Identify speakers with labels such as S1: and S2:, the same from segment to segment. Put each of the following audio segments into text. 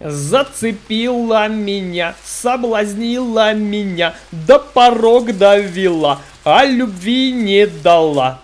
S1: Зацепила меня, соблазнила меня, до порог довела, а любви не дала.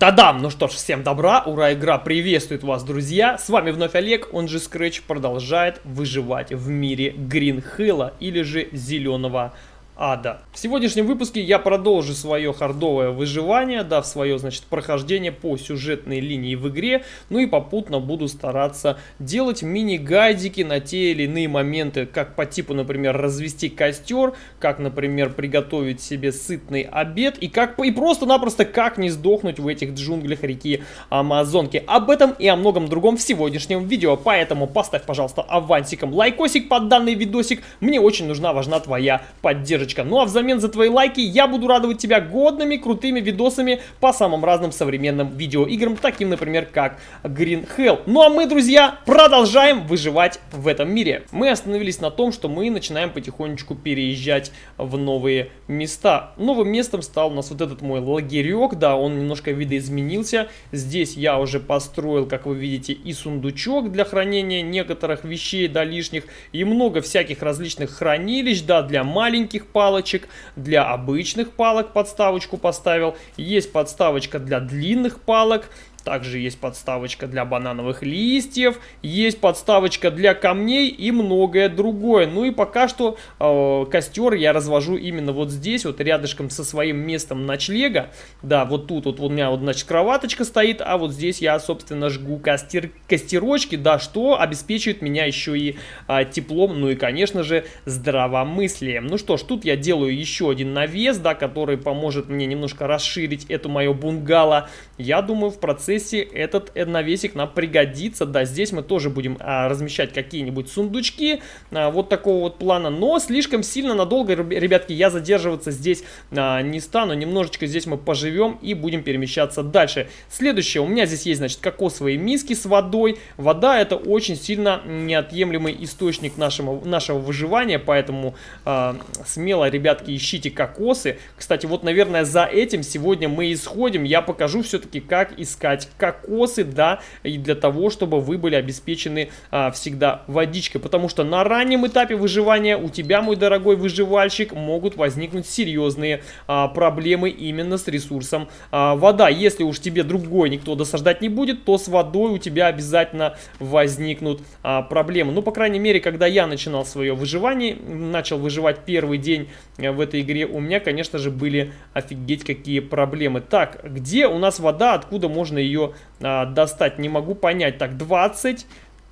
S1: Тадам! Ну что ж, всем добра, ура, игра приветствует вас, друзья! С вами вновь Олег, он же Scratch, продолжает выживать в мире Hill или же Зеленого ада. В сегодняшнем выпуске я продолжу свое хардовое выживание, да, в свое, значит, прохождение по сюжетной линии в игре, ну и попутно буду стараться делать мини-гайдики на те или иные моменты, как по типу, например, развести костер, как, например, приготовить себе сытный обед и как и просто-напросто как не сдохнуть в этих джунглях реки Амазонки. Об этом и о многом другом в сегодняшнем видео, поэтому поставь, пожалуйста, авансиком лайкосик под данный видосик, мне очень нужна, важна твоя поддержка поддержка. Ну а взамен за твои лайки я буду радовать тебя годными, крутыми видосами по самым разным современным видеоиграм, таким, например, как Green Hell. Ну а мы, друзья, продолжаем выживать в этом мире. Мы остановились на том, что мы начинаем потихонечку переезжать в новые места. Новым местом стал у нас вот этот мой лагерек, да, он немножко видоизменился. Здесь я уже построил, как вы видите, и сундучок для хранения некоторых вещей, да, лишних, и много всяких различных хранилищ, да, для маленьких палочек, для обычных палок подставочку поставил, есть подставочка для длинных палок, также есть подставочка для банановых листьев, есть подставочка для камней и многое другое. Ну и пока что э, костер я развожу именно вот здесь, вот рядышком со своим местом ночлега. Да, вот тут вот у меня вот, значит, кроваточка стоит, а вот здесь я, собственно, жгу костер, костерочки, да, что обеспечивает меня еще и э, теплом, ну и, конечно же, здравомыслием. Ну что ж, тут я делаю еще один навес, да, который поможет мне немножко расширить эту мою бунгало. Я думаю, в процессе процессе этот навесик нам пригодится. Да, здесь мы тоже будем а, размещать какие-нибудь сундучки а, вот такого вот плана. Но слишком сильно надолго, ребятки, я задерживаться здесь а, не стану. Немножечко здесь мы поживем и будем перемещаться дальше. Следующее, у меня здесь есть, значит, кокосовые миски с водой. Вода это очень сильно неотъемлемый источник нашего, нашего выживания, поэтому а, смело, ребятки, ищите кокосы. Кстати, вот, наверное, за этим сегодня мы исходим. Я покажу все-таки, как искать собирать кокосы, да, и для того, чтобы вы были обеспечены а, всегда водичкой, потому что на раннем этапе выживания у тебя, мой дорогой выживальщик, могут возникнуть серьезные а, проблемы именно с ресурсом а, вода. Если уж тебе другой никто досаждать не будет, то с водой у тебя обязательно возникнут а, проблемы. Ну, по крайней мере, когда я начинал свое выживание, начал выживать первый день э, в этой игре, у меня, конечно же, были офигеть какие проблемы. Так, где у нас вода, откуда можно ее а, достать, не могу понять. Так, 20...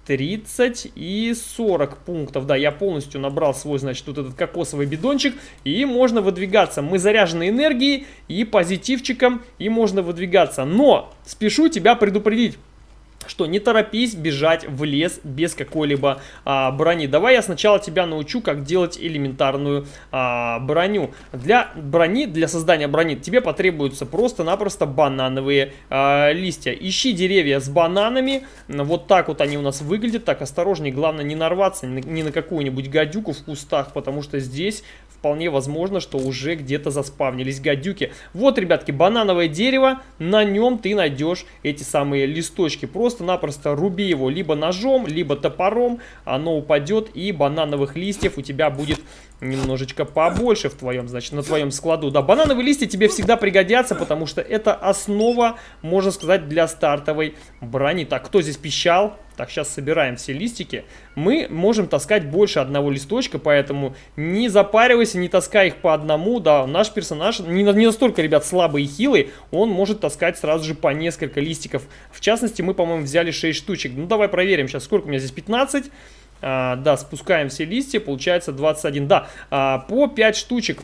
S1: 30 и 40 пунктов. Да, я полностью набрал свой, значит, вот этот кокосовый бидончик. И можно выдвигаться. Мы заряжены энергией и позитивчиком. И можно выдвигаться. Но спешу тебя предупредить что не торопись бежать в лес без какой-либо а, брони. Давай я сначала тебя научу, как делать элементарную а, броню. Для брони, для создания брони тебе потребуются просто-напросто банановые а, листья. Ищи деревья с бананами. Вот так вот они у нас выглядят. Так, осторожней, главное не нарваться ни на какую-нибудь гадюку в кустах, потому что здесь вполне возможно, что уже где-то заспавнились гадюки. Вот, ребятки, банановое дерево, на нем ты найдешь эти самые листочки. Просто-напросто руби его либо ножом, либо топором, оно упадет и банановых листьев у тебя будет немножечко побольше в твоем, значит, на твоем складу. Да, банановые листья тебе всегда пригодятся, потому что это основа, можно сказать, для стартовой брони. Так, кто здесь пищал? Так, сейчас собираем все листики. Мы можем таскать больше одного листочка, поэтому не запаривайся, не таскай их по одному. Да, наш персонаж не, не настолько, ребят, слабый и хилый, он может таскать сразу же по несколько листиков. В частности, мы, по-моему, взяли 6 штучек. Ну, давай проверим сейчас, сколько у меня здесь, 15. А, да, спускаем все листья, получается 21. Да, а, по 5 штучек.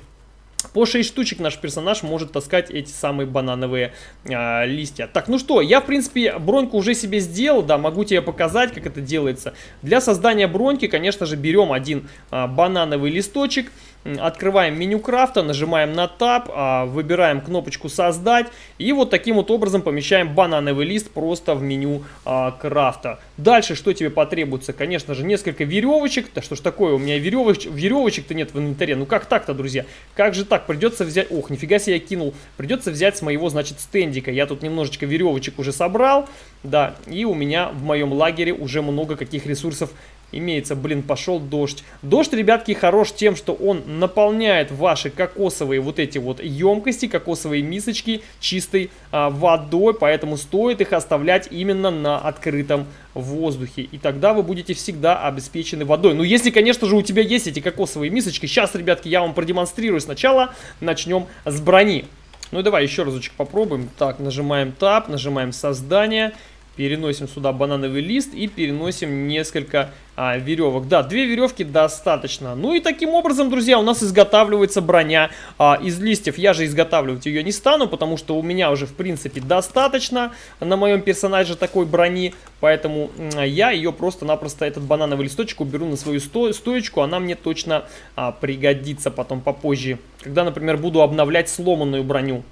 S1: По 6 штучек наш персонаж может таскать эти самые банановые а, листья. Так, ну что, я, в принципе, броньку уже себе сделал, да, могу тебе показать, как это делается. Для создания броньки, конечно же, берем один а, банановый листочек, Открываем меню крафта, нажимаем на Tab, а, выбираем кнопочку «Создать». И вот таким вот образом помещаем банановый лист просто в меню а, крафта. Дальше что тебе потребуется? Конечно же, несколько веревочек. Да что ж такое, у меня веревоч... веревочек-то нет в инвентаре. Ну как так-то, друзья? Как же так? Придется взять... Ох, нифига себе я кинул. Придется взять с моего, значит, стендика. Я тут немножечко веревочек уже собрал. Да, и у меня в моем лагере уже много каких ресурсов имеется. Блин, пошел дождь. Дождь, ребятки, хорош тем, что он наполняет ваши кокосовые вот эти вот емкости, кокосовые мисочки чистой а, водой, поэтому стоит их оставлять именно на открытом воздухе. И тогда вы будете всегда обеспечены водой. Ну, если, конечно же, у тебя есть эти кокосовые мисочки. Сейчас, ребятки, я вам продемонстрирую. Сначала начнем с брони. Ну, давай еще разочек попробуем. Так, нажимаем Tab, нажимаем Создание. Переносим сюда банановый лист и переносим несколько а, веревок. Да, две веревки достаточно. Ну и таким образом, друзья, у нас изготавливается броня а, из листьев. Я же изготавливать ее не стану, потому что у меня уже, в принципе, достаточно на моем персонаже такой брони. Поэтому я ее просто-напросто, этот банановый листочек, уберу на свою сто стоечку. Она мне точно а, пригодится потом попозже, когда, например, буду обновлять сломанную броню.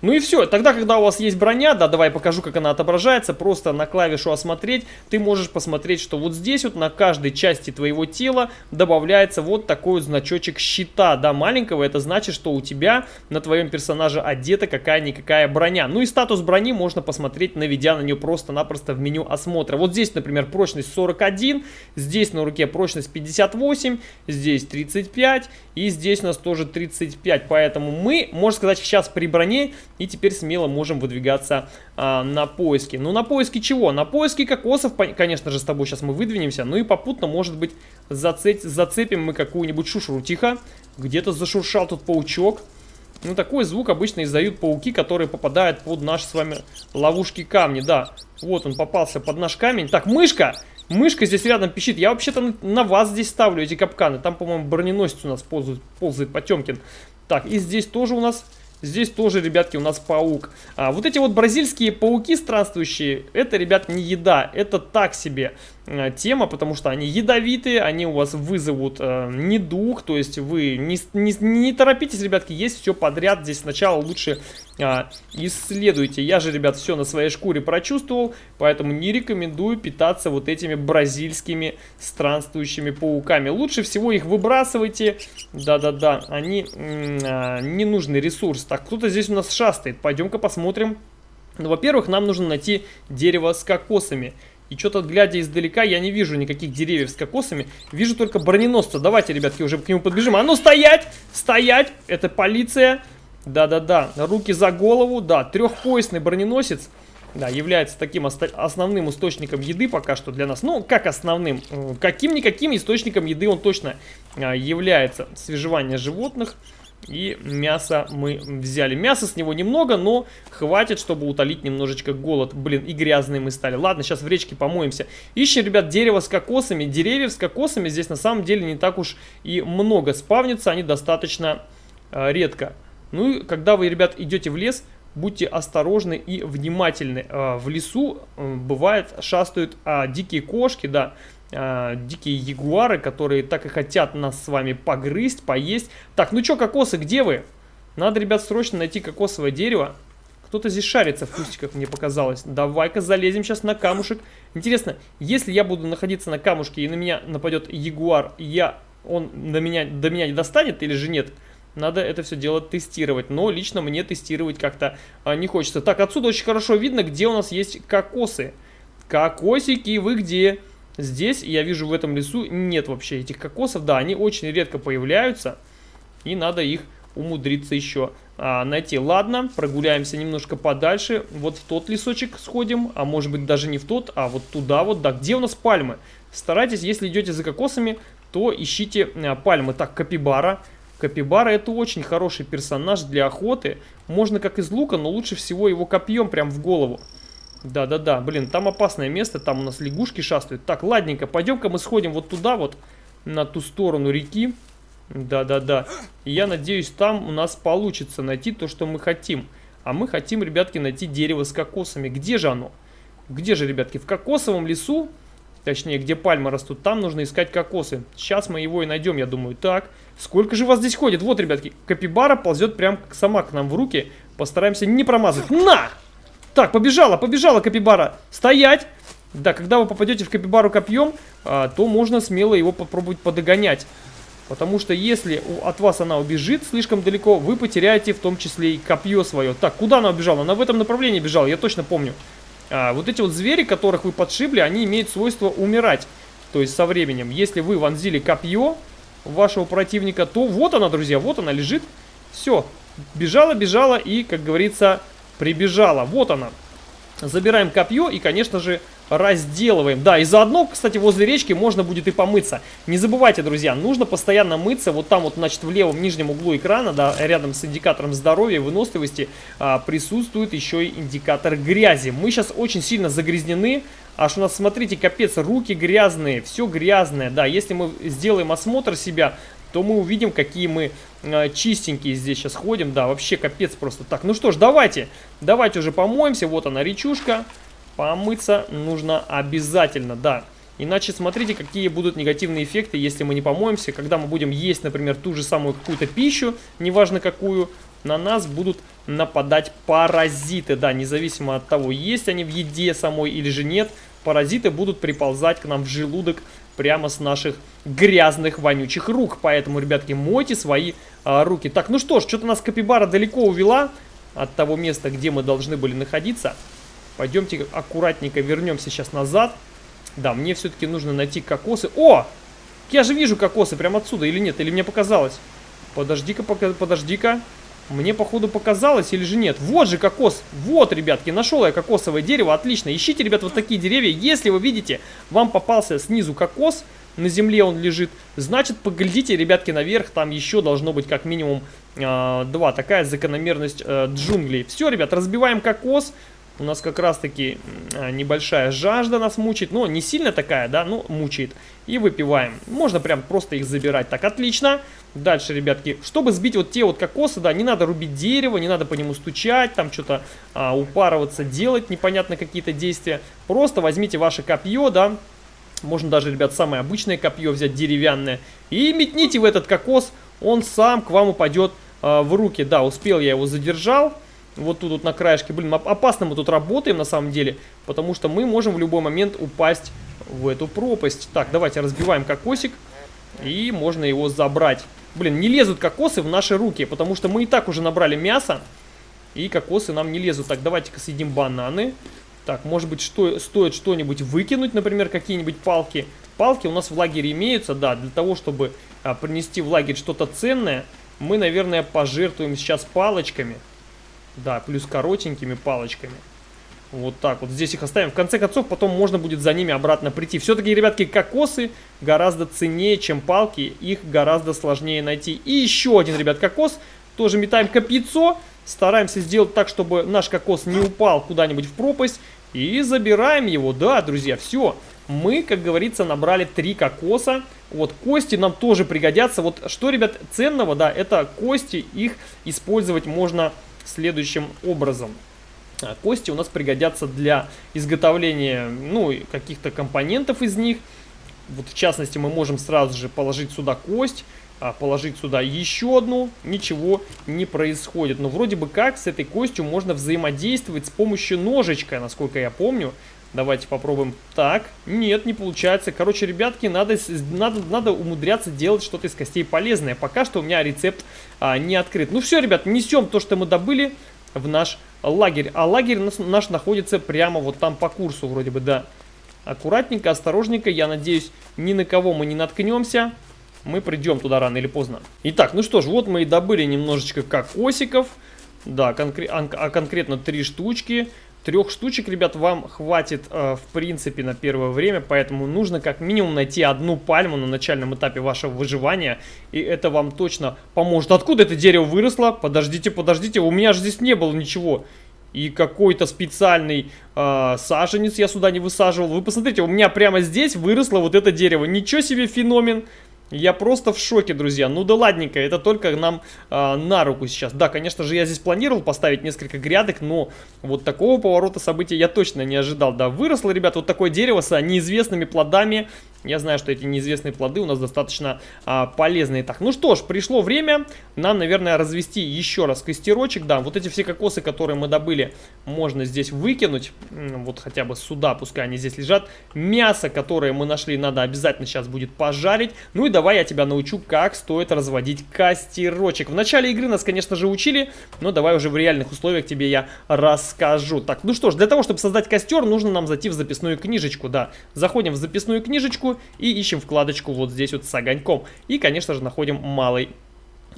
S1: Ну и все, тогда, когда у вас есть броня, да, давай покажу, как она отображается, просто на клавишу «Осмотреть» ты можешь посмотреть, что вот здесь вот на каждой части твоего тела добавляется вот такой вот значочек щита, да, маленького, это значит, что у тебя на твоем персонаже одета какая-никакая броня. Ну и статус брони можно посмотреть, наведя на нее просто-напросто в меню осмотра. Вот здесь, например, прочность 41, здесь на руке прочность 58, здесь 35 и здесь у нас тоже 35, поэтому мы, можно сказать, сейчас при броне и теперь смело можем выдвигаться а, на поиски. Ну, на поиски чего? На поиски кокосов, конечно же, с тобой сейчас мы выдвинемся. Ну и попутно, может быть, зацеп... зацепим мы какую-нибудь шушеру. Тихо, где-то зашуршал тут паучок. Ну, такой звук обычно издают пауки, которые попадают под наши с вами ловушки камни. Да, вот он попался под наш камень. Так, мышка! Мышка здесь рядом пищит. Я вообще-то на вас здесь ставлю эти капканы. Там, по-моему, броненосец у нас ползает, ползает Потемкин. Так, и здесь тоже у нас Здесь тоже, ребятки, у нас паук. А, вот эти вот бразильские пауки странствующие, это, ребят, не еда, это так себе. Э, тема, потому что они ядовитые, они у вас вызовут э, недуг, то есть вы не, не, не торопитесь, ребятки, есть все подряд, здесь сначала лучше э, исследуйте. Я же, ребят, все на своей шкуре прочувствовал, поэтому не рекомендую питаться вот этими бразильскими странствующими пауками. Лучше всего их выбрасывайте, да-да-да, они э, ненужный ресурс. Так, кто-то здесь у нас шастает, пойдем-ка посмотрим. Ну, во-первых, нам нужно найти дерево с кокосами. И что-то, глядя издалека, я не вижу никаких деревьев с кокосами. Вижу только броненосца. Давайте, ребятки, уже к нему подбежим. А ну, стоять! Стоять! Это полиция. Да-да-да. Руки за голову. Да, трехпоясный броненосец. Да, является таким основным источником еды пока что для нас. Ну, как основным? Каким-никаким источником еды он точно а, является. Свежевание животных. И мясо мы взяли. Мяса с него немного, но хватит, чтобы утолить немножечко голод. Блин, и грязные мы стали. Ладно, сейчас в речке помоемся. Ищем, ребят, дерево с кокосами. Деревьев с кокосами здесь на самом деле не так уж и много. Спавнится они достаточно э, редко. Ну и когда вы, ребят, идете в лес, будьте осторожны и внимательны. Э, в лесу э, бывает шастают э, дикие кошки, да, э, дикие ягуары, которые так и хотят нас с вами погрызть, поесть. Так, ну что, кокосы, где вы? Надо, ребят, срочно найти кокосовое дерево. Кто-то здесь шарится в кустиках, мне показалось. Давай-ка залезем сейчас на камушек. Интересно, если я буду находиться на камушке и на меня нападет ягуар, я, он до меня, до меня не достанет или же нет? Надо это все дело тестировать. Но лично мне тестировать как-то а, не хочется. Так, отсюда очень хорошо видно, где у нас есть кокосы. Кокосики, вы где? Здесь, я вижу, в этом лесу нет вообще этих кокосов. Да, они очень редко появляются. И надо их умудриться еще а, найти. Ладно, прогуляемся немножко подальше. Вот в тот лесочек сходим. А может быть даже не в тот, а вот туда вот. Да, где у нас пальмы? Старайтесь, если идете за кокосами, то ищите а, пальмы. Так, капибара. Капибара это очень хороший персонаж для охоты. Можно как из лука, но лучше всего его копьем прям в голову. Да-да-да, блин, там опасное место, там у нас лягушки шастают. Так, ладненько, пойдем-ка мы сходим вот туда вот, на ту сторону реки. Да-да-да. Я надеюсь, там у нас получится найти то, что мы хотим. А мы хотим, ребятки, найти дерево с кокосами. Где же оно? Где же, ребятки? В кокосовом лесу точнее, где пальмы растут, там нужно искать кокосы. Сейчас мы его и найдем, я думаю. Так, сколько же вас здесь ходит? Вот, ребятки, капибара ползет прям сама к нам в руки. Постараемся не промазать. На! Так, побежала, побежала капибара. Стоять! Да, когда вы попадете в капибару копьем, а, то можно смело его попробовать подогонять. Потому что если от вас она убежит слишком далеко, вы потеряете в том числе и копье свое. Так, куда она убежала? Она в этом направлении бежала, я точно помню. А, вот эти вот звери, которых вы подшибли, они имеют свойство умирать. То есть со временем. Если вы вонзили копье вашего противника, то вот она, друзья, вот она лежит. Все, бежала, бежала и, как говорится, прибежала. Вот она. Забираем копье и, конечно же, разделываем. Да, и заодно, кстати, возле речки можно будет и помыться. Не забывайте, друзья, нужно постоянно мыться. Вот там вот, значит, в левом нижнем углу экрана, да, рядом с индикатором здоровья и выносливости а, присутствует еще и индикатор грязи. Мы сейчас очень сильно загрязнены. Аж у нас, смотрите, капец, руки грязные, все грязное. Да, если мы сделаем осмотр себя, то мы увидим, какие мы чистенькие здесь сейчас ходим. Да, вообще капец просто. Так, ну что ж, давайте, давайте уже помоемся. Вот она, речушка. Помыться нужно обязательно, да. Иначе смотрите, какие будут негативные эффекты, если мы не помоемся. Когда мы будем есть, например, ту же самую какую-то пищу, неважно какую, на нас будут нападать паразиты. Да, независимо от того, есть они в еде самой или же нет, паразиты будут приползать к нам в желудок прямо с наших грязных, вонючих рук. Поэтому, ребятки, мойте свои а, руки. Так, ну что ж, что-то нас капибара далеко увела от того места, где мы должны были находиться. Пойдемте аккуратненько вернемся сейчас назад. Да, мне все-таки нужно найти кокосы. О! Я же вижу кокосы прямо отсюда, или нет? Или мне показалось? Подожди-ка, подожди-ка. Мне, походу, показалось или же нет? Вот же кокос. Вот, ребятки, нашел я кокосовое дерево. Отлично. Ищите, ребят, вот такие деревья. Если вы видите, вам попался снизу кокос, на земле он лежит, значит, поглядите, ребятки, наверх. Там еще должно быть как минимум э, два. Такая закономерность э, джунглей. Все, ребят, разбиваем кокос. У нас как раз-таки а, небольшая жажда нас мучает. Но не сильно такая, да, но мучает. И выпиваем. Можно прям просто их забирать. Так, отлично. Дальше, ребятки, чтобы сбить вот те вот кокосы, да, не надо рубить дерево, не надо по нему стучать, там что-то а, упарываться, делать непонятно какие-то действия. Просто возьмите ваше копье, да, можно даже, ребят, самое обычное копье взять, деревянное, и метните в этот кокос, он сам к вам упадет а, в руки. Да, успел, я его задержал. Вот тут вот на краешке. Блин, опасно мы тут работаем на самом деле, потому что мы можем в любой момент упасть в эту пропасть. Так, давайте разбиваем кокосик, и можно его забрать. Блин, не лезут кокосы в наши руки, потому что мы и так уже набрали мясо, и кокосы нам не лезут. Так, давайте-ка съедим бананы. Так, может быть, что, стоит что-нибудь выкинуть, например, какие-нибудь палки. Палки у нас в лагере имеются, да, для того, чтобы а, принести в лагерь что-то ценное, мы, наверное, пожертвуем сейчас палочками. Да, плюс коротенькими палочками. Вот так вот. Здесь их оставим. В конце концов, потом можно будет за ними обратно прийти. Все-таки, ребятки, кокосы гораздо ценнее, чем палки. Их гораздо сложнее найти. И еще один, ребят, кокос. Тоже метаем копьецо. Стараемся сделать так, чтобы наш кокос не упал куда-нибудь в пропасть. И забираем его. Да, друзья, все. Мы, как говорится, набрали три кокоса. Вот, кости нам тоже пригодятся. Вот что, ребят, ценного, да, это кости. Их использовать можно следующим образом. А, кости у нас пригодятся для изготовления ну, каких-то компонентов из них. Вот в частности мы можем сразу же положить сюда кость, а, положить сюда еще одну, ничего не происходит. Но вроде бы как с этой костью можно взаимодействовать с помощью ножичка, насколько я помню. Давайте попробуем. Так, нет, не получается. Короче, ребятки, надо, надо, надо умудряться делать что-то из костей полезное. Пока что у меня рецепт а, не открыт. Ну все, ребят, несем то, что мы добыли в наш лагерь. А лагерь наш, находится прямо вот там по курсу вроде бы, да. Аккуратненько, осторожненько. Я надеюсь, ни на кого мы не наткнемся. Мы придем туда рано или поздно. Итак, ну что ж, вот мы и добыли немножечко кокосиков. Да, конкре а конкретно три штучки. Трех штучек, ребят, вам хватит, э, в принципе, на первое время, поэтому нужно как минимум найти одну пальму на начальном этапе вашего выживания, и это вам точно поможет. Откуда это дерево выросло? Подождите, подождите, у меня же здесь не было ничего. И какой-то специальный э, саженец я сюда не высаживал. Вы посмотрите, у меня прямо здесь выросло вот это дерево. Ничего себе феномен. Я просто в шоке, друзья. Ну да ладненько, это только нам э, на руку сейчас. Да, конечно же, я здесь планировал поставить несколько грядок, но вот такого поворота событий я точно не ожидал. Да, выросло, ребят, вот такое дерево с неизвестными плодами. Я знаю, что эти неизвестные плоды у нас достаточно а, полезные. Так, ну что ж, пришло время нам, наверное, развести еще раз костерочек. Да, вот эти все кокосы, которые мы добыли, можно здесь выкинуть. Вот хотя бы сюда, пускай они здесь лежат. Мясо, которое мы нашли, надо обязательно сейчас будет пожарить. Ну и давай я тебя научу, как стоит разводить костерочек. В начале игры нас, конечно же, учили, но давай уже в реальных условиях тебе я расскажу. Так, ну что ж, для того, чтобы создать костер, нужно нам зайти в записную книжечку. Да, заходим в записную книжечку вкладочку и ищем вкладочку вот здесь вот с огоньком. И, конечно же, находим малый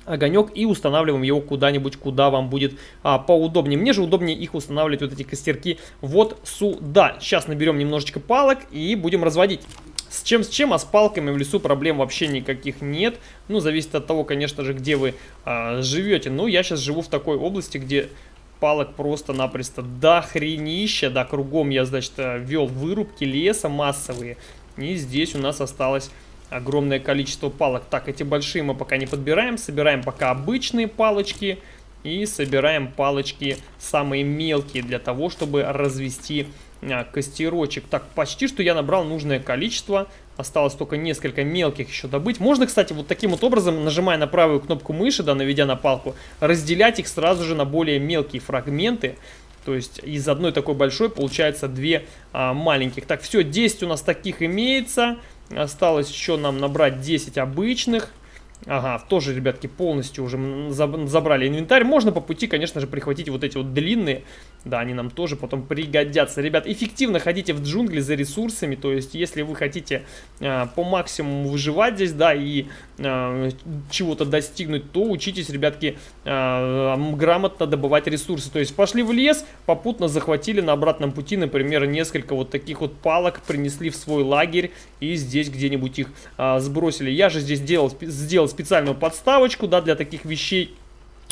S1: огонек и устанавливаем его куда-нибудь, куда вам будет а, поудобнее. Мне же удобнее их устанавливать, вот эти костерки, вот сюда. Сейчас наберем немножечко палок и будем разводить. С чем, с чем, а с палками в лесу проблем вообще никаких нет. Ну, зависит от того, конечно же, где вы а, живете. Ну, я сейчас живу в такой области, где палок просто-напросто до хренища. Да, кругом я, значит, вел вырубки леса массовые. И здесь у нас осталось огромное количество палок. Так, эти большие мы пока не подбираем. Собираем пока обычные палочки. И собираем палочки самые мелкие для того, чтобы развести а, костерочек. Так, почти что я набрал нужное количество. Осталось только несколько мелких еще добыть. Можно, кстати, вот таким вот образом, нажимая на правую кнопку мыши, да, наведя на палку, разделять их сразу же на более мелкие фрагменты. То есть из одной такой большой получается две а, маленьких. Так, все, 10 у нас таких имеется. Осталось еще нам набрать 10 обычных. Ага, тоже, ребятки, полностью уже забрали инвентарь. Можно по пути, конечно же, прихватить вот эти вот длинные. Да, они нам тоже потом пригодятся. Ребят, эффективно ходите в джунгли за ресурсами. То есть, если вы хотите э, по максимуму выживать здесь, да, и э, чего-то достигнуть, то учитесь, ребятки, э, грамотно добывать ресурсы. То есть, пошли в лес, попутно захватили на обратном пути, например, несколько вот таких вот палок, принесли в свой лагерь и здесь где-нибудь их э, сбросили. Я же здесь делал, сделал специальную подставочку, да, для таких вещей.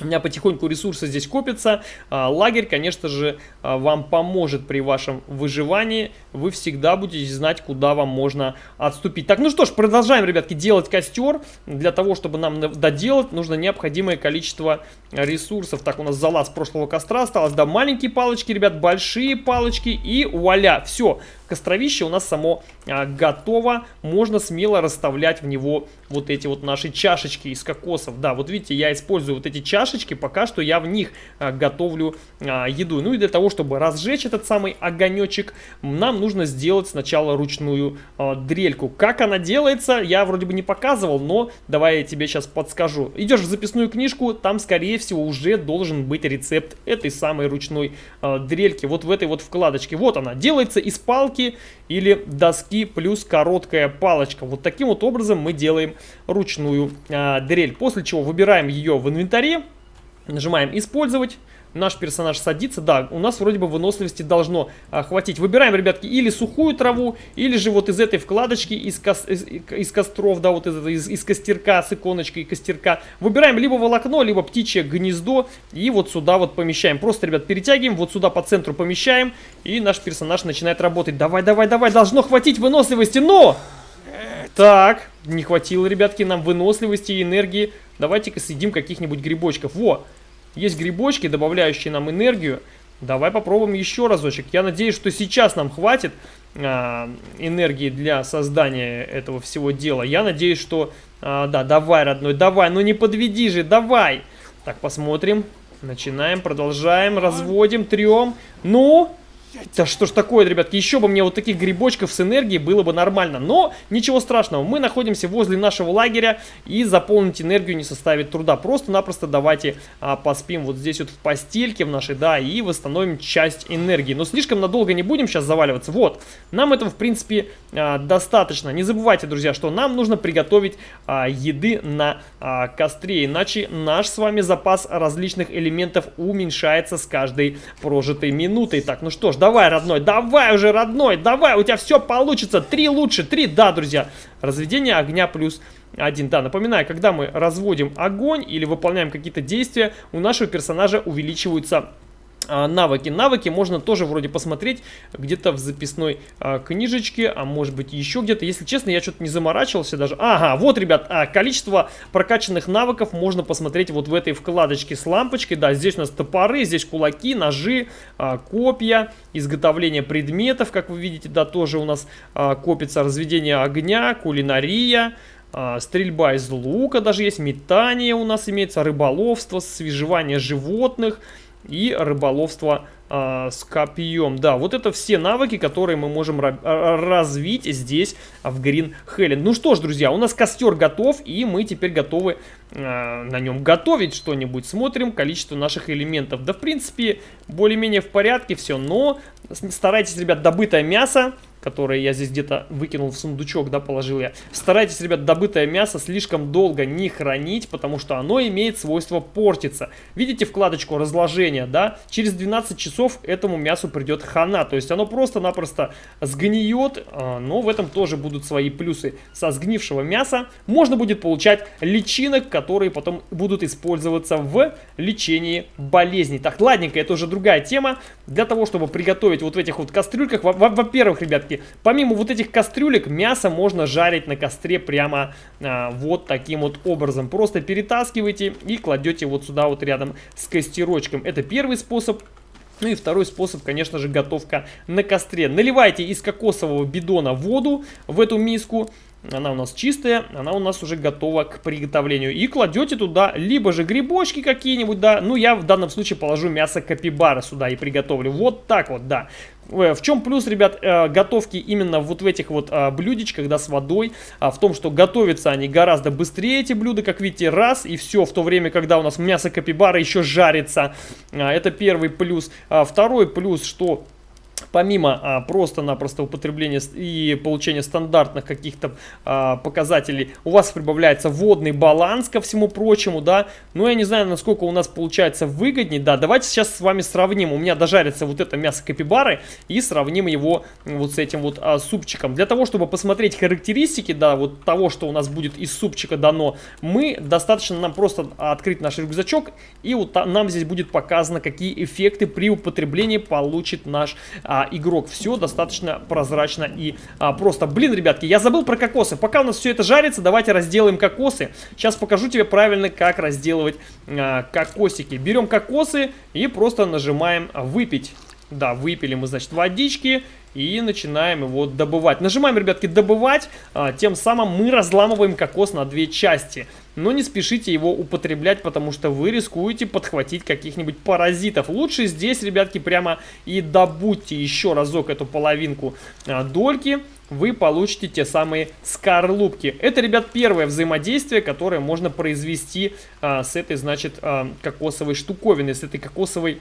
S1: У меня потихоньку ресурсы здесь копятся. А, лагерь, конечно же, а, вам поможет при вашем выживании. Вы всегда будете знать, куда вам можно отступить. Так, ну что ж, продолжаем, ребятки, делать костер. Для того, чтобы нам доделать, нужно необходимое количество ресурсов. Так, у нас залаз прошлого костра осталось. Да, маленькие палочки, ребят, большие палочки и вуаля. Все, костровище у нас само а, готово. Можно смело расставлять в него вот эти вот наши чашечки из кокосов. Да, вот видите, я использую вот эти чашечки, пока что я в них а, готовлю а, еду. Ну и для того, чтобы разжечь этот самый огонечек, нам нужно сделать сначала ручную дрельку. Как она делается, я вроде бы не показывал, но давай я тебе сейчас подскажу. Идешь в записную книжку, там скорее всего уже должен быть рецепт этой самой ручной дрельки. Вот в этой вот вкладочке. Вот она, делается из палки или доски плюс короткая палочка. Вот таким вот образом мы делаем ручную а, дрель. После чего выбираем ее в инвентаре, нажимаем «Использовать» наш персонаж садится, да, у нас вроде бы выносливости должно а, хватить. Выбираем, ребятки, или сухую траву, или же вот из этой вкладочки, из, кос, из, из костров, да, вот из, из, из костерка, с иконочкой костерка. Выбираем либо волокно, либо птичье гнездо, и вот сюда вот помещаем. Просто, ребят, перетягиваем, вот сюда по центру помещаем, и наш персонаж начинает работать. Давай, давай, давай, должно хватить выносливости, но... Так, не хватило, ребятки, нам выносливости и энергии. Давайте-ка съедим каких-нибудь грибочков. Во! Есть грибочки, добавляющие нам энергию. Давай попробуем еще разочек. Я надеюсь, что сейчас нам хватит а, энергии для создания этого всего дела. Я надеюсь, что... А, да, давай, родной, давай, ну не подведи же, давай. Так, посмотрим. Начинаем, продолжаем, разводим, трем. Ну, да что ж такое, ребятки, еще бы мне вот таких грибочков с энергией было бы нормально. Но ничего страшного, мы находимся возле нашего лагеря и заполнить энергию не составит труда. Просто-напросто давайте а, поспим вот здесь вот в постельке в нашей, да, и восстановим часть энергии. Но слишком надолго не будем сейчас заваливаться. Вот, нам этого в принципе а, достаточно. Не забывайте, друзья, что нам нужно приготовить а, еды на а, костре, иначе наш с вами запас различных элементов уменьшается с каждой прожитой минутой. Так, ну что ж, давай, родной, давай уже, родной, давай, у тебя все получится. Три лучше, три, да, друзья. Разведение огня плюс один. Да, напоминаю, когда мы разводим огонь или выполняем какие-то действия, у нашего персонажа увеличиваются навыки. Навыки можно тоже вроде посмотреть где-то в записной а, книжечке, а может быть еще где-то. Если честно, я что-то не заморачивался даже. Ага, вот, ребят, а, количество прокачанных навыков можно посмотреть вот в этой вкладочке с лампочкой. Да, здесь у нас топоры, здесь кулаки, ножи, а, копья, изготовление предметов, как вы видите, да, тоже у нас а, копится разведение огня, кулинария. А, стрельба из лука даже есть, метание у нас имеется, рыболовство, свежевание животных, и рыболовство э, с копьем. Да, вот это все навыки, которые мы можем развить здесь, в Green Helen. Ну что ж, друзья, у нас костер готов, и мы теперь готовы э, на нем готовить что-нибудь. Смотрим количество наших элементов. Да, в принципе, более-менее в порядке все, но старайтесь, ребят, добытое мясо которые я здесь где-то выкинул в сундучок, да, положил я. Старайтесь, ребят, добытое мясо слишком долго не хранить, потому что оно имеет свойство портиться. Видите вкладочку разложения, да? Через 12 часов этому мясу придет хана, то есть оно просто-напросто сгниет, а, но в этом тоже будут свои плюсы. Со сгнившего мяса можно будет получать личинок, которые потом будут использоваться в лечении болезней. Так, ладненько, это уже другая тема. Для того, чтобы приготовить вот в этих вот кастрюльках, во-первых, ребят, Помимо вот этих кастрюлек, мясо можно жарить на костре прямо а, вот таким вот образом. Просто перетаскивайте и кладете вот сюда вот рядом с костерочком. Это первый способ. Ну и второй способ, конечно же, готовка на костре. Наливайте из кокосового бидона воду в эту миску. Она у нас чистая, она у нас уже готова к приготовлению. И кладете туда либо же грибочки какие-нибудь, да. Ну, я в данном случае положу мясо капибара сюда и приготовлю. Вот так вот, да. Э, в чем плюс, ребят, э, готовки именно вот в этих вот а, блюдечках, да, с водой, а, в том, что готовятся они гораздо быстрее, эти блюда, как видите, раз, и все, в то время, когда у нас мясо капибара еще жарится, а, это первый плюс. Второй плюс, что помимо а, просто-напросто употребления и получения стандартных каких-то а, показателей, у вас прибавляется водный баланс ко всему прочему, да, ну я не знаю, насколько у нас получается выгоднее, да, давайте сейчас с вами сравним, у меня дожарится вот это мясо капибары и сравним его вот с этим вот а, супчиком. Для того, чтобы посмотреть характеристики, да, вот того, что у нас будет из супчика дано, мы, достаточно нам просто открыть наш рюкзачок и вот нам здесь будет показано, какие эффекты при употреблении получит наш а, игрок. Все достаточно прозрачно и а, просто. Блин, ребятки, я забыл про кокосы. Пока у нас все это жарится, давайте разделаем кокосы. Сейчас покажу тебе правильно, как разделывать а, кокосики. Берем кокосы и просто нажимаем «Выпить». Да, выпили мы, значит, водички и начинаем его добывать. Нажимаем, ребятки, добывать, а, тем самым мы разламываем кокос на две части. Но не спешите его употреблять, потому что вы рискуете подхватить каких-нибудь паразитов. Лучше здесь, ребятки, прямо и добудьте еще разок эту половинку а, дольки вы получите те самые скорлупки. Это, ребят, первое взаимодействие, которое можно произвести а, с этой, значит, а, кокосовой штуковиной, с этой кокосовой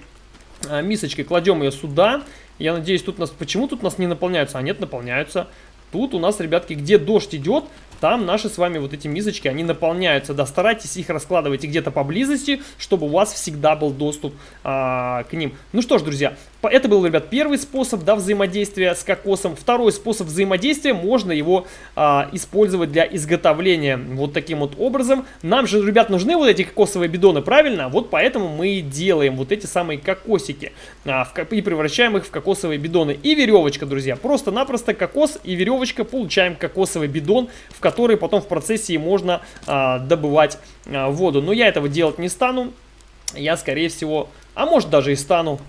S1: а, мисочкой. Кладем ее сюда. Я надеюсь, тут нас... Почему тут нас не наполняются? А нет, наполняются. Тут у нас, ребятки, где дождь идет, там наши с вами вот эти мисочки, они наполняются. Да, старайтесь их раскладывать где-то поблизости, чтобы у вас всегда был доступ а, к ним. Ну что ж, друзья, это был, ребят, первый способ да, взаимодействия с кокосом. Второй способ взаимодействия, можно его а, использовать для изготовления вот таким вот образом. Нам же, ребят, нужны вот эти кокосовые бидоны, правильно? Вот поэтому мы и делаем вот эти самые кокосики а, в, и превращаем их в кокосовые бидоны. И веревочка, друзья, просто-напросто кокос и веревочка, получаем кокосовый бидон, в который потом в процессе можно а, добывать а, воду. Но я этого делать не стану, я, скорее всего, а может даже и стану,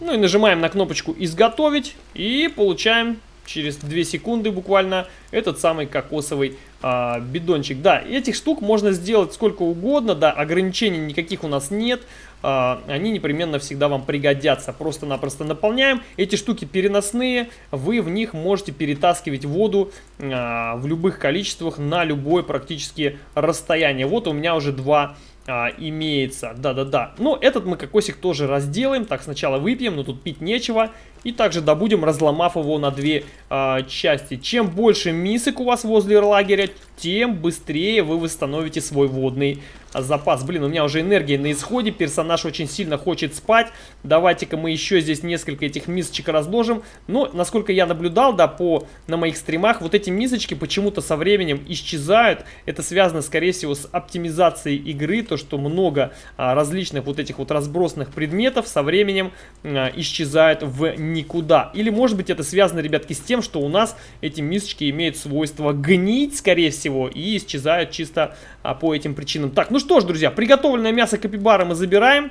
S1: ну и нажимаем на кнопочку «Изготовить» и получаем через 2 секунды буквально этот самый кокосовый а, бидончик. Да, этих штук можно сделать сколько угодно, да, ограничений никаких у нас нет, а, они непременно всегда вам пригодятся. Просто-напросто наполняем. Эти штуки переносные, вы в них можете перетаскивать воду а, в любых количествах на любое практически расстояние. Вот у меня уже два а, имеется. Да-да-да. Но этот мы кокосик тоже разделаем. Так, сначала выпьем, но тут пить нечего. И также добудем, разломав его на две а, части. Чем больше мисок у вас возле лагеря, тем быстрее вы восстановите свой водный запас. Блин, у меня уже энергия на исходе, персонаж очень сильно хочет спать. Давайте-ка мы еще здесь несколько этих мисочек разложим. Но, насколько я наблюдал, да, по, на моих стримах, вот эти мисочки почему-то со временем исчезают. Это связано, скорее всего, с оптимизацией игры, то, что много а, различных вот этих вот разбросанных предметов со временем а, исчезают в никуда. Или, может быть, это связано, ребятки, с тем, что у нас эти мисочки имеют свойство гнить, скорее всего, и исчезают чисто а, по этим причинам. Так, ну что ж, друзья, приготовленное мясо капибары мы забираем.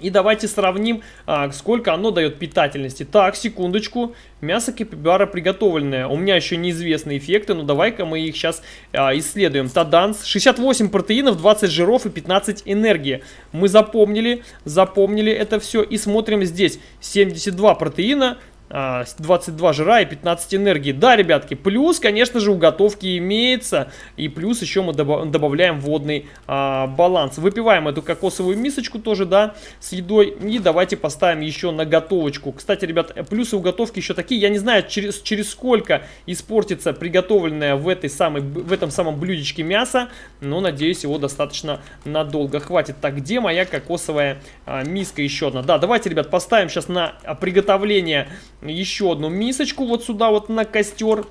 S1: И давайте сравним, а, сколько оно дает питательности. Так, секундочку. Мясо капибара приготовленное. У меня еще неизвестны эффекты, но давай-ка мы их сейчас а, исследуем. Таданс. 68 протеинов, 20 жиров и 15 энергии. Мы запомнили, запомнили это все. И смотрим здесь. 72 протеина, 22 а, жира и 15 энергии. Да, ребятки, плюс, конечно же, у готовки имеется. И плюс еще мы добавляем водный а, баланс. Выпиваем эту кокосовую мисочку тоже, да, с едой. И давайте поставим еще на готовочку. Кстати, ребят, плюсы у готовки еще такие. Я не знаю, через, через сколько испортится приготовленное в, этой самой, в этом самом блюдечке мясо. Но, надеюсь, его достаточно надолго хватит. Так, где моя кокосовая а, миска еще одна? Да, давайте, ребят, поставим сейчас на приготовление еще одну мисочку вот сюда вот на костер.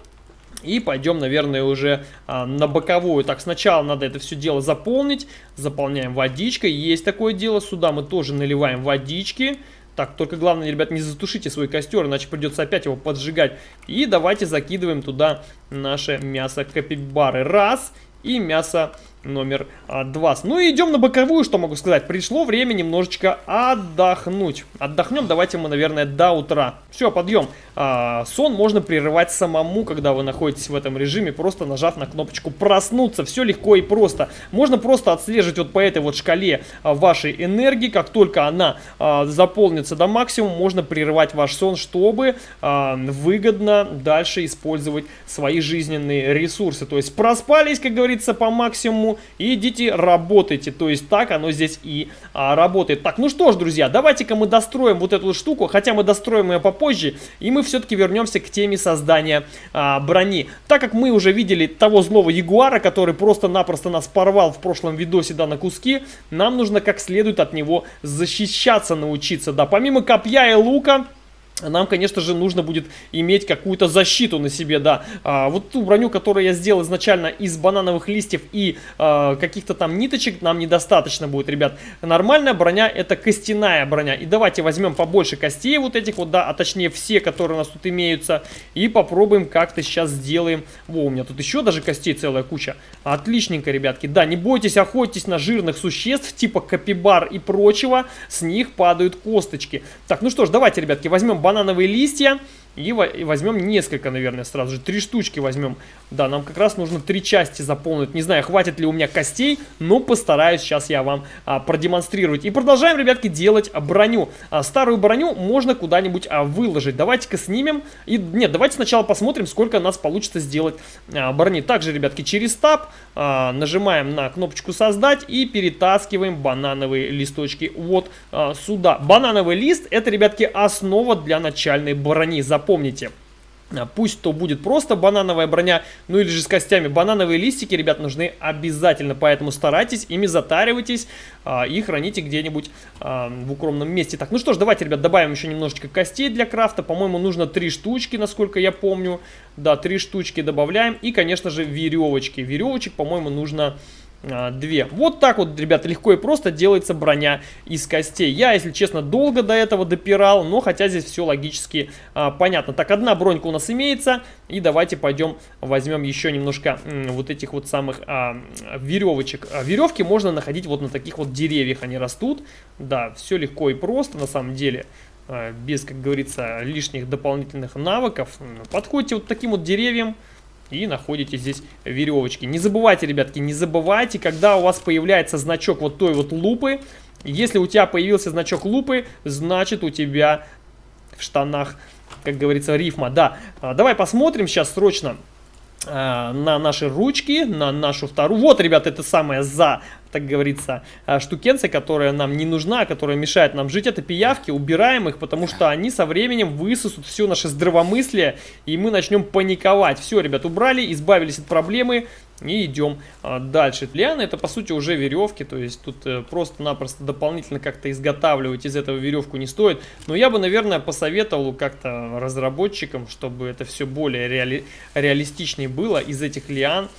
S1: И пойдем, наверное, уже а, на боковую. Так, сначала надо это все дело заполнить. Заполняем водичкой. Есть такое дело. Сюда мы тоже наливаем водички. Так, только главное, ребят, не затушите свой костер, иначе придется опять его поджигать. И давайте закидываем туда наше мясо капибары. Раз. И мясо номер а, 2. Ну и идем на боковую, что могу сказать. Пришло время немножечко отдохнуть. Отдохнем давайте мы, наверное, до утра. Все, подъем. А, сон можно прерывать самому, когда вы находитесь в этом режиме, просто нажав на кнопочку проснуться. Все легко и просто. Можно просто отслеживать вот по этой вот шкале а, вашей энергии. Как только она а, заполнится до максимума, можно прерывать ваш сон, чтобы а, выгодно дальше использовать свои жизненные ресурсы. То есть проспались, как говорится, по максимуму и идите работайте. То есть так оно здесь и а, работает. Так, ну что ж, друзья, давайте-ка мы достроим вот эту штуку, хотя мы достроим ее попозже, и мы все-таки вернемся к теме создания а, брони. Так как мы уже видели того злого ягуара, который просто-напросто нас порвал в прошлом видосе, да, на куски, нам нужно как следует от него защищаться научиться, да, помимо копья и лука нам, конечно же, нужно будет иметь какую-то защиту на себе, да. А, вот ту броню, которую я сделал изначально из банановых листьев и а, каких-то там ниточек, нам недостаточно будет, ребят. Нормальная броня это костяная броня. И давайте возьмем побольше костей вот этих вот, да, а точнее все, которые у нас тут имеются. И попробуем как-то сейчас сделаем. Во, у меня тут еще даже костей целая куча. Отличненько, ребятки. Да, не бойтесь, охотитесь на жирных существ, типа капибар и прочего. С них падают косточки. Так, ну что ж, давайте, ребятки, возьмем банановые банановые листья. И возьмем несколько, наверное, сразу же. Три штучки возьмем. Да, нам как раз нужно три части заполнить. Не знаю, хватит ли у меня костей, но постараюсь сейчас я вам а, продемонстрировать. И продолжаем, ребятки, делать броню. А, старую броню можно куда-нибудь а, выложить. Давайте-ка снимем. И Нет, давайте сначала посмотрим, сколько у нас получится сделать а, брони. Также, ребятки, через таб а, нажимаем на кнопочку «Создать» и перетаскиваем банановые листочки вот а, сюда. Банановый лист – это, ребятки, основа для начальной брони запомните. А, пусть то будет просто банановая броня, ну или же с костями. Банановые листики, ребят, нужны обязательно, поэтому старайтесь, ими затаривайтесь а, и храните где-нибудь а, в укромном месте. Так, ну что ж, давайте, ребят, добавим еще немножечко костей для крафта. По-моему, нужно три штучки, насколько я помню. Да, три штучки добавляем. И, конечно же, веревочки. Веревочек, по-моему, нужно две. Вот так вот, ребята, легко и просто делается броня из костей. Я, если честно, долго до этого допирал, но хотя здесь все логически а, понятно. Так, одна бронька у нас имеется, и давайте пойдем возьмем еще немножко вот этих вот самых а, веревочек. А, веревки можно находить вот на таких вот деревьях, они растут. Да, все легко и просто на самом деле а, без, как говорится, лишних дополнительных навыков. Подходите вот таким вот деревьям, и находите здесь веревочки. Не забывайте, ребятки, не забывайте, когда у вас появляется значок вот той вот лупы, если у тебя появился значок лупы, значит у тебя в штанах, как говорится, рифма. Да, а, давай посмотрим сейчас срочно а, на наши ручки, на нашу вторую. Вот, ребят, это самое за так говорится, а, штукенция, которая нам не нужна, которая мешает нам жить, это пиявки, убираем их, потому что они со временем высосут все наше здравомыслие, и мы начнем паниковать. Все, ребят, убрали, избавились от проблемы, и идем а, дальше. Лианы это по сути уже веревки, то есть тут э, просто-напросто дополнительно как-то изготавливать из этого веревку не стоит. Но я бы, наверное, посоветовал как-то разработчикам, чтобы это все более реали реалистичнее было из этих лиан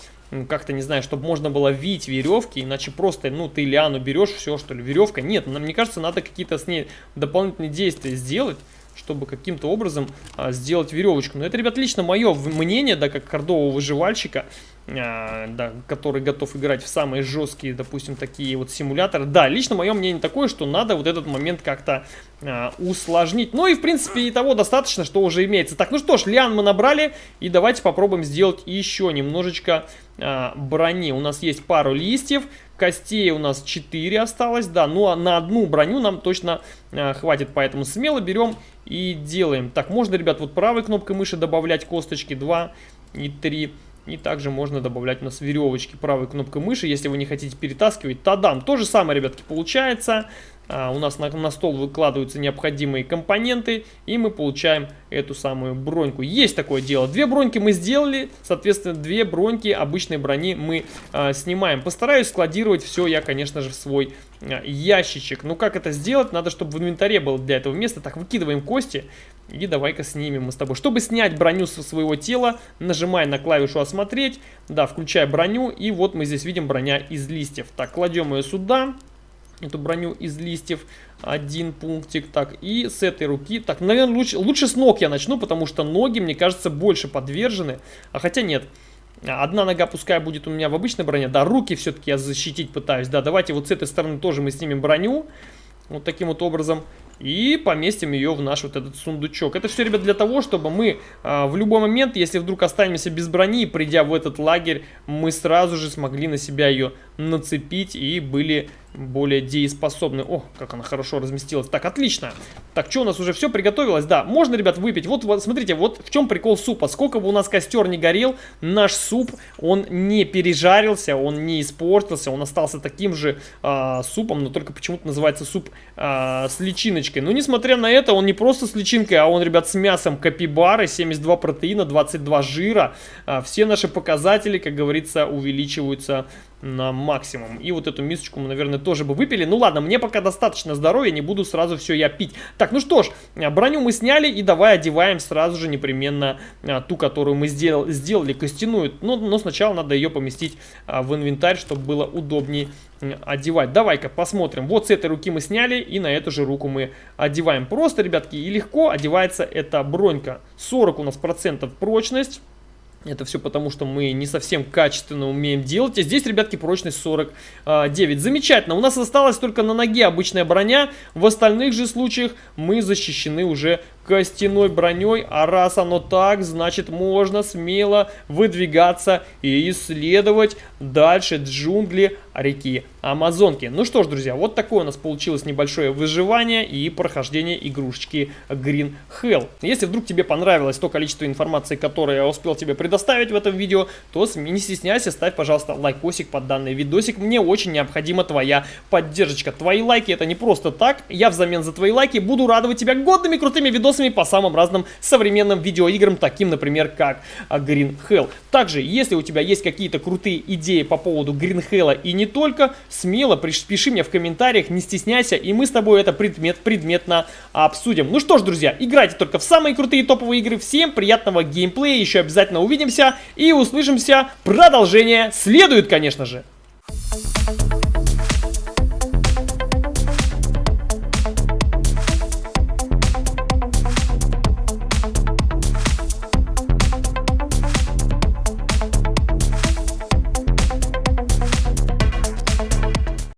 S1: как-то, не знаю, чтобы можно было вить веревки, иначе просто, ну, ты лиану берешь, все, что ли, веревка. Нет, мне кажется, надо какие-то с ней дополнительные действия сделать, чтобы каким-то образом а, сделать веревочку. Но это, ребят, лично мое мнение, да, как кордового выживальщика, да, который готов играть в самые жесткие, допустим, такие вот симуляторы. Да, лично мое мнение такое, что надо вот этот момент как-то а, усложнить. Ну и, в принципе, и того достаточно, что уже имеется. Так, ну что ж, лиан мы набрали, и давайте попробуем сделать еще немножечко а, брони. У нас есть пару листьев, Костей у нас 4 осталось, да, ну а на одну броню нам точно э, хватит, поэтому смело берем и делаем. Так, можно, ребят, вот правой кнопкой мыши добавлять косточки 2 и 3. И также можно добавлять у нас веревочки правой кнопкой мыши, если вы не хотите перетаскивать. Тадам! То же самое, ребятки, получается. А, у нас на, на стол выкладываются необходимые компоненты, и мы получаем эту самую броньку. Есть такое дело. Две броньки мы сделали, соответственно, две броньки обычной брони мы а, снимаем. Постараюсь складировать все я, конечно же, в свой а, ящичек. Ну, как это сделать? Надо, чтобы в инвентаре было для этого места. Так, выкидываем кости. И давай-ка снимем мы с тобой. Чтобы снять броню со своего тела, нажимай на клавишу «Осмотреть». Да, включай броню. И вот мы здесь видим броня из листьев. Так, кладем ее сюда эту броню из листьев. Один пунктик. Так, и с этой руки. Так, наверное, лучше, лучше с ног я начну, потому что ноги, мне кажется, больше подвержены. А хотя нет. Одна нога пускай будет у меня в обычной броне. Да, руки все-таки я защитить пытаюсь. Да, давайте вот с этой стороны тоже мы снимем броню. Вот таким вот образом. И поместим ее в наш вот этот сундучок. Это все, ребят, для того, чтобы мы а, в любой момент, если вдруг останемся без брони, придя в этот лагерь, мы сразу же смогли на себя ее нацепить и были более дееспособны. О, как она хорошо разместилась. Так, отлично. Так, что у нас уже все приготовилось? Да, можно, ребят, выпить. Вот, вот, смотрите, вот в чем прикол супа. Сколько бы у нас костер не горел, наш суп, он не пережарился, он не испортился, он остался таким же э, супом, но только почему-то называется суп э, с личиночкой. Но несмотря на это, он не просто с личинкой, а он, ребят, с мясом капибары, 72 протеина, 22 жира. Э, все наши показатели, как говорится, увеличиваются на максимум. И вот эту мисочку мы, наверное, тоже бы выпили. Ну ладно, мне пока достаточно здоровья, не буду сразу все я пить. Так, ну что ж, а, броню мы сняли и давай одеваем сразу же непременно а, ту, которую мы сделал, сделали, костяную. Но, но сначала надо ее поместить а, в инвентарь, чтобы было удобнее одевать. Давай-ка посмотрим. Вот с этой руки мы сняли и на эту же руку мы одеваем. Просто, ребятки, и легко одевается эта бронька. 40 у нас процентов прочность. Это все потому, что мы не совсем качественно умеем делать. И здесь, ребятки, прочность 49. Замечательно. У нас осталась только на ноге обычная броня. В остальных же случаях мы защищены уже костяной броней, а раз оно так, значит можно смело выдвигаться и исследовать дальше джунгли реки Амазонки. Ну что ж, друзья, вот такое у нас получилось небольшое выживание и прохождение игрушечки Green Hell. Если вдруг тебе понравилось то количество информации, которое я успел тебе предоставить в этом видео, то не стесняйся, ставь, пожалуйста, лайкосик под данный видосик. Мне очень необходима твоя поддержка. Твои лайки это не просто так. Я взамен за твои лайки буду радовать тебя годными крутыми видосами видосами по самым разным современным видеоиграм, таким, например, как а, Green Hell. Также, если у тебя есть какие-то крутые идеи по поводу Green Hell и не только, смело пиши мне в комментариях, не стесняйся, и мы с тобой это предмет, предметно обсудим. Ну что ж, друзья, играйте только в самые крутые топовые игры. Всем приятного геймплея, еще обязательно увидимся и услышимся. Продолжение следует, конечно же.